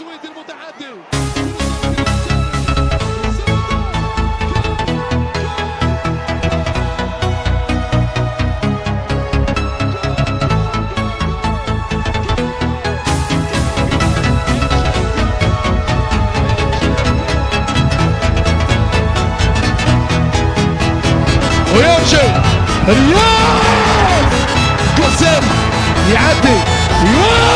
السويدي المتعادل ويمشي رياض! قسم يعدي. يوه!